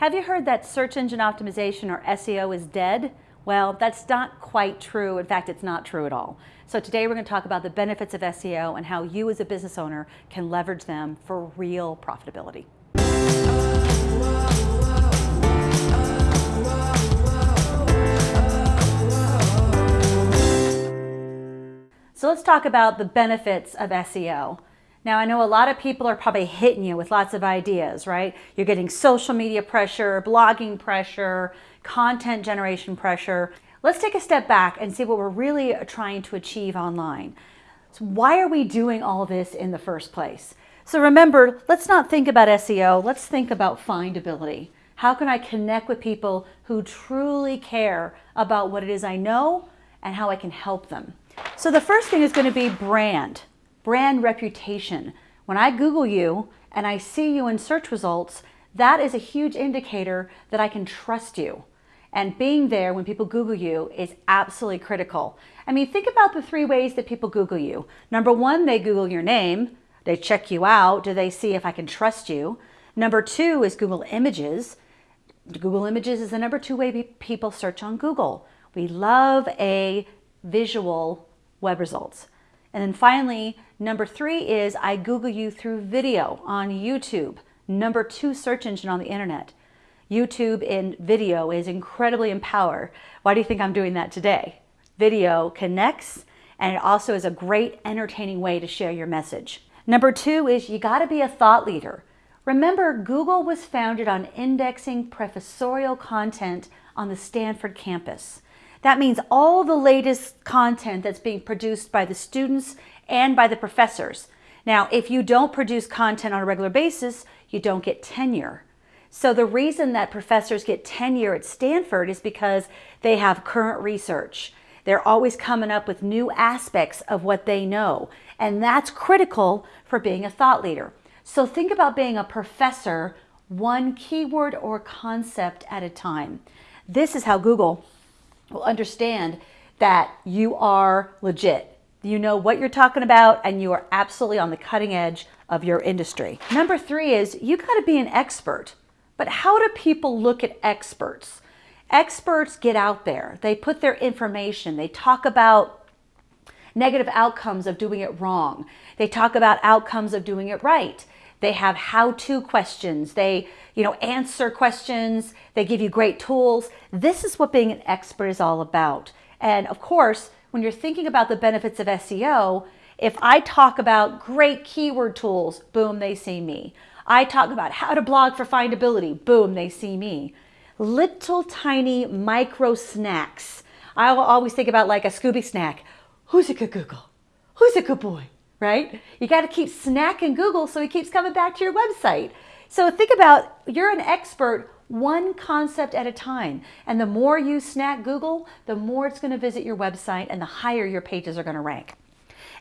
Have you heard that search engine optimization or SEO is dead? Well, that's not quite true. In fact, it's not true at all. So today we're going to talk about the benefits of SEO and how you as a business owner can leverage them for real profitability. So let's talk about the benefits of SEO. Now, I know a lot of people are probably hitting you with lots of ideas, right? You're getting social media pressure, blogging pressure, content generation pressure. Let's take a step back and see what we're really trying to achieve online. So why are we doing all this in the first place? So remember, let's not think about SEO, let's think about findability. How can I connect with people who truly care about what it is I know and how I can help them? So the first thing is going to be brand brand reputation. When I Google you and I see you in search results, that is a huge indicator that I can trust you. And being there when people Google you is absolutely critical. I mean, think about the three ways that people Google you. Number one, they Google your name. They check you out. Do they see if I can trust you? Number two is Google Images. Google Images is the number two way people search on Google. We love a visual web results. And then finally, number three is I Google you through video on YouTube, number two search engine on the internet. YouTube in video is incredibly empowered. Why do you think I'm doing that today? Video connects and it also is a great entertaining way to share your message. Number two is you gotta be a thought leader. Remember, Google was founded on indexing professorial content on the Stanford campus. That means all the latest content that's being produced by the students and by the professors. Now, if you don't produce content on a regular basis, you don't get tenure. So the reason that professors get tenure at Stanford is because they have current research. They're always coming up with new aspects of what they know. And that's critical for being a thought leader. So think about being a professor one keyword or concept at a time. This is how Google will understand that you are legit. You know what you're talking about and you are absolutely on the cutting edge of your industry. Number three is you got to be an expert. But how do people look at experts? Experts get out there. They put their information. They talk about negative outcomes of doing it wrong. They talk about outcomes of doing it right. They have how-to questions. They, you know, answer questions. They give you great tools. This is what being an expert is all about. And of course, when you're thinking about the benefits of SEO, if I talk about great keyword tools, boom, they see me. I talk about how to blog for findability, boom, they see me. Little tiny micro snacks. I will always think about like a Scooby snack. Who's a good Google? Who's a good boy? Right? You got to keep snacking Google so he keeps coming back to your website. So think about you're an expert one concept at a time. And the more you snack Google, the more it's going to visit your website and the higher your pages are going to rank.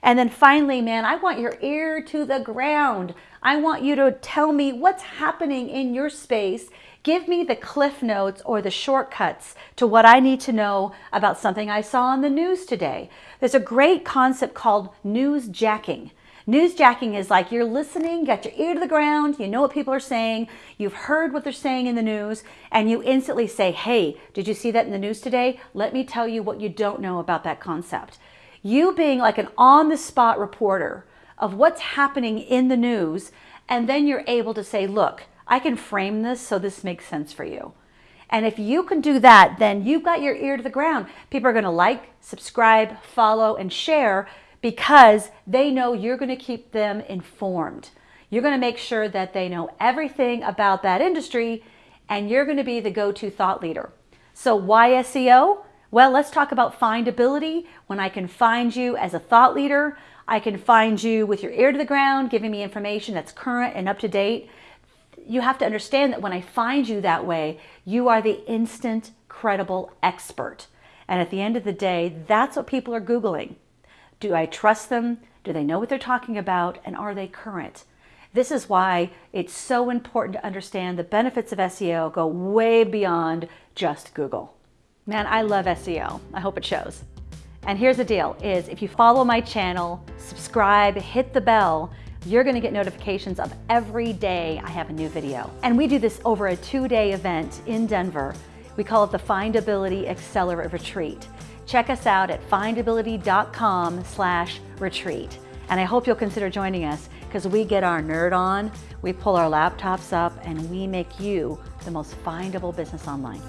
And then finally, man, I want your ear to the ground. I want you to tell me what's happening in your space. Give me the cliff notes or the shortcuts to what I need to know about something I saw on the news today. There's a great concept called newsjacking. Newsjacking is like you're listening, got your ear to the ground, you know what people are saying, you've heard what they're saying in the news, and you instantly say, hey, did you see that in the news today? Let me tell you what you don't know about that concept. You being like an on-the-spot reporter of what's happening in the news, and then you're able to say, look, I can frame this so this makes sense for you. And if you can do that, then you've got your ear to the ground. People are going to like, subscribe, follow, and share because they know you're going to keep them informed. You're going to make sure that they know everything about that industry and you're going to be the go-to thought leader. So why SEO? Well, let's talk about findability. When I can find you as a thought leader, I can find you with your ear to the ground, giving me information that's current and up to date. You have to understand that when I find you that way, you are the instant credible expert. And at the end of the day, that's what people are Googling. Do I trust them? Do they know what they're talking about? And are they current? This is why it's so important to understand the benefits of SEO go way beyond just Google. Man, I love SEO. I hope it shows. And here's the deal is if you follow my channel, subscribe, hit the bell, you're gonna get notifications of every day I have a new video. And we do this over a two-day event in Denver. We call it the Findability Accelerate Retreat. Check us out at findability.com slash retreat. And I hope you'll consider joining us because we get our nerd on, we pull our laptops up, and we make you the most findable business online.